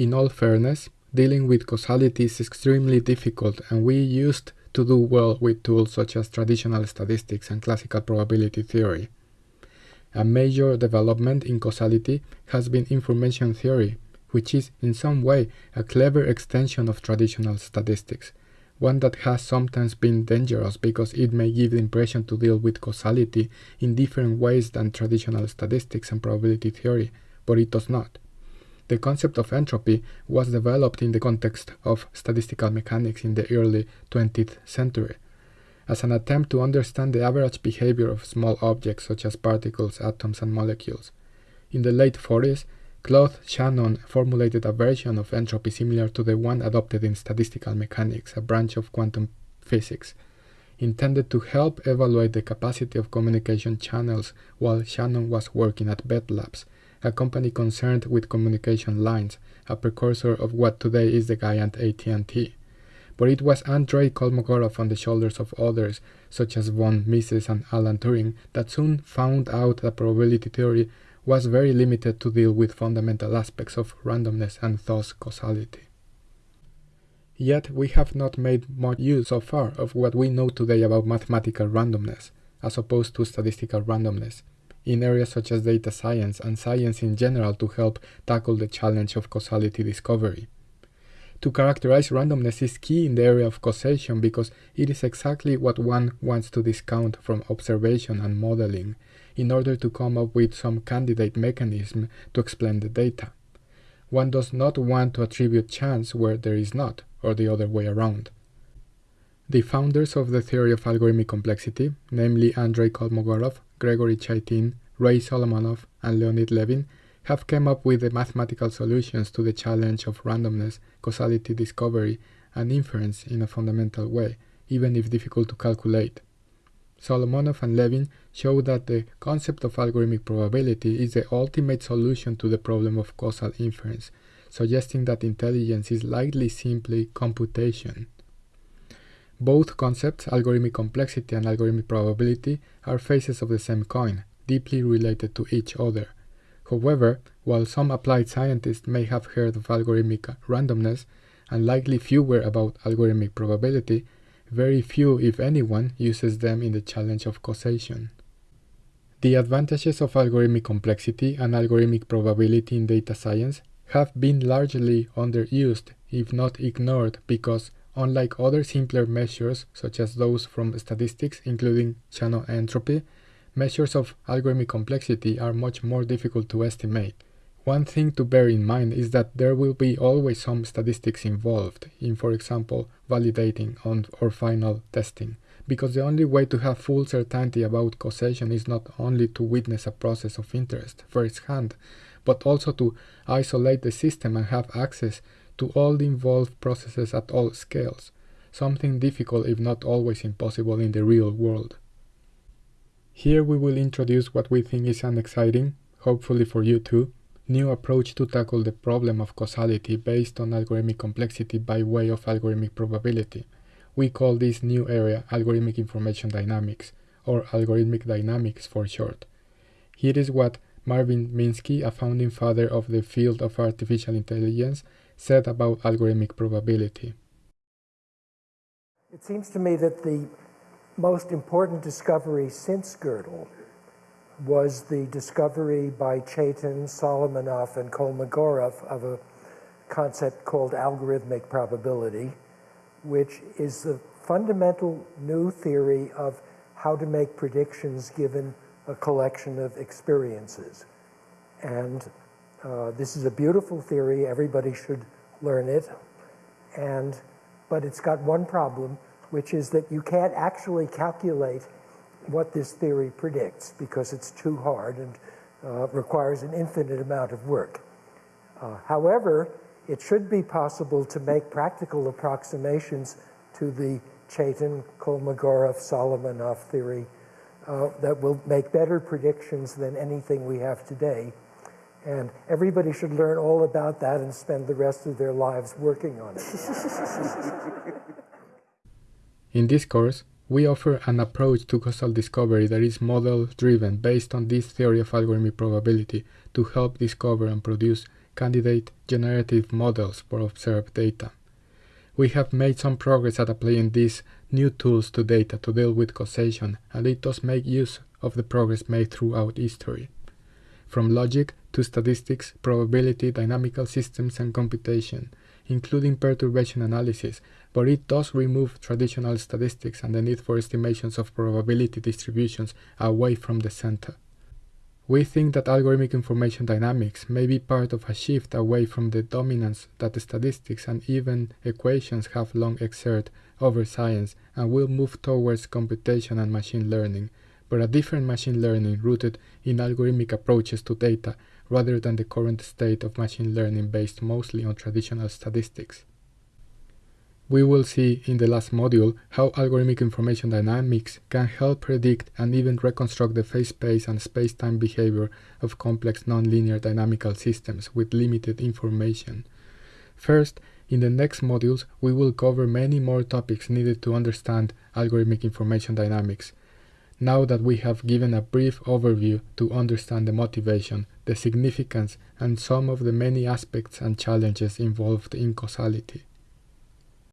In all fairness, dealing with causality is extremely difficult and we used to do well with tools such as traditional statistics and classical probability theory. A major development in causality has been information theory, which is in some way a clever extension of traditional statistics, one that has sometimes been dangerous because it may give the impression to deal with causality in different ways than traditional statistics and probability theory, but it does not. The concept of entropy was developed in the context of statistical mechanics in the early 20th century, as an attempt to understand the average behavior of small objects such as particles, atoms, and molecules. In the late 40s, Claude Shannon formulated a version of entropy similar to the one adopted in statistical mechanics, a branch of quantum physics, intended to help evaluate the capacity of communication channels while Shannon was working at Bell Labs, a company concerned with communication lines, a precursor of what today is the giant AT&T. But it was Andrei Kolmogorov on the shoulders of others, such as von Mises and Alan Turing, that soon found out that probability theory was very limited to deal with fundamental aspects of randomness and thus causality. Yet we have not made much use so far of what we know today about mathematical randomness, as opposed to statistical randomness, in areas such as data science and science in general to help tackle the challenge of causality discovery. To characterize randomness is key in the area of causation because it is exactly what one wants to discount from observation and modeling in order to come up with some candidate mechanism to explain the data. One does not want to attribute chance where there is not, or the other way around. The founders of the theory of algorithmic complexity, namely Andrei Kolmogorov, Gregory Chaitin, Ray Solomonoff, and Leonid Levin, have come up with the mathematical solutions to the challenge of randomness, causality discovery, and inference in a fundamental way, even if difficult to calculate. Solomonoff and Levin show that the concept of algorithmic probability is the ultimate solution to the problem of causal inference, suggesting that intelligence is likely simply computation. Both concepts, algorithmic complexity and algorithmic probability, are faces of the same coin, deeply related to each other. However, while some applied scientists may have heard of algorithmic randomness, and likely fewer about algorithmic probability, very few, if anyone, uses them in the challenge of causation. The advantages of algorithmic complexity and algorithmic probability in data science have been largely underused, if not ignored, because Unlike other simpler measures, such as those from statistics, including Shannon entropy, measures of algorithmic complexity are much more difficult to estimate. One thing to bear in mind is that there will be always some statistics involved in, for example, validating on or final testing, because the only way to have full certainty about causation is not only to witness a process of interest firsthand, but also to isolate the system and have access to all the involved processes at all scales, something difficult if not always impossible in the real world. Here we will introduce what we think is an exciting, hopefully for you too, new approach to tackle the problem of causality based on algorithmic complexity by way of algorithmic probability. We call this new area algorithmic information dynamics, or algorithmic dynamics for short. Here is what Marvin Minsky, a founding father of the field of artificial intelligence, said about algorithmic probability. It seems to me that the most important discovery since Gödel was the discovery by Chaitin, Solomonoff, and Kolmogorov of a concept called algorithmic probability, which is a fundamental new theory of how to make predictions given a collection of experiences. And uh, this is a beautiful theory. Everybody should learn it. And, but it's got one problem, which is that you can't actually calculate what this theory predicts because it's too hard and uh, requires an infinite amount of work. Uh, however, it should be possible to make practical approximations to the Chaitin, Kolmogorov, Solomonoff theory uh, that will make better predictions than anything we have today. And everybody should learn all about that and spend the rest of their lives working on it. In this course, we offer an approach to causal discovery that is model driven based on this theory of algorithmic probability to help discover and produce candidate generative models for observed data. We have made some progress at applying these new tools to data to deal with causation, and it does make use of the progress made throughout history. From logic to statistics, probability, dynamical systems, and computation, including perturbation analysis, but it does remove traditional statistics and the need for estimations of probability distributions away from the center. We think that algorithmic information dynamics may be part of a shift away from the dominance that statistics and even equations have long exerted over science and will move towards computation and machine learning, but a different machine learning rooted in algorithmic approaches to data rather than the current state of machine learning based mostly on traditional statistics. We will see in the last module how algorithmic information dynamics can help predict and even reconstruct the phase space and space-time behavior of complex nonlinear dynamical systems with limited information. First, in the next modules, we will cover many more topics needed to understand algorithmic information dynamics. Now that we have given a brief overview to understand the motivation, the significance, and some of the many aspects and challenges involved in causality.